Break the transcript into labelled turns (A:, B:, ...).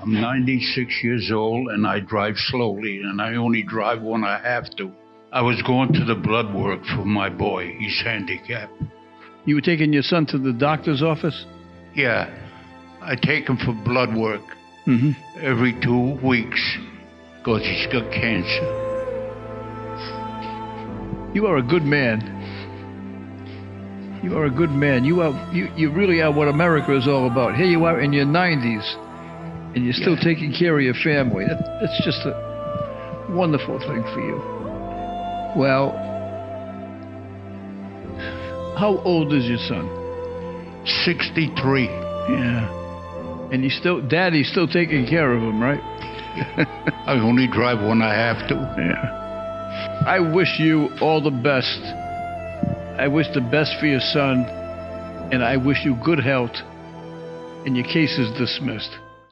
A: I'm 96 years old and I drive slowly, and I only drive when I have to. I was going to the blood work for my boy. He's handicapped.
B: You were taking your son to the doctor's office?
A: Yeah, I take him for blood work
B: Mm-hmm.
A: every two weeks because he's got cancer.
B: You are a good man. You are a good man. You are you, you really are what America is all about. Here you are in your 90s, and you're still
A: Yeah.
B: taking care of your family. That, that's just a wonderful thing for you. Well, how old is your son?
A: 63.
B: Yeah. And you still, Daddy's still taking care of him, right?
A: I only drive when I have to.
B: Yeah. I wish you all the best. I wish the best for your son, and I wish you good health. And your case is dismissed.